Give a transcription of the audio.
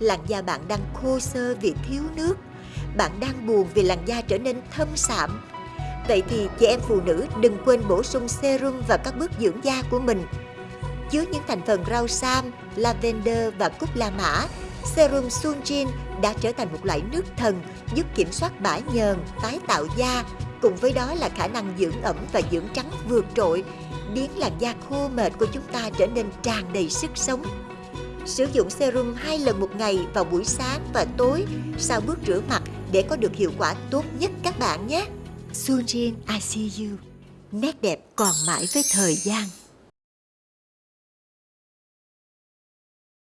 làn da bạn đang khô xơ vì thiếu nước. Bạn đang buồn vì làn da trở nên thâm sạm. Vậy thì chị em phụ nữ đừng quên bổ sung serum vào các bước dưỡng da của mình. Chứa những thành phần rau sam, lavender và cúc la mã, serum Sunjin đã trở thành một loại nước thần giúp kiểm soát bã nhờn, tái tạo da, cùng với đó là khả năng dưỡng ẩm và dưỡng trắng vượt trội, biến làn da khô mệt của chúng ta trở nên tràn đầy sức sống. Sử dụng serum hai lần một ngày vào buổi sáng và tối sau bước rửa mặt để có được hiệu quả tốt nhất các bạn nhé. Sunjin I see you. Nét đẹp còn mãi với thời gian.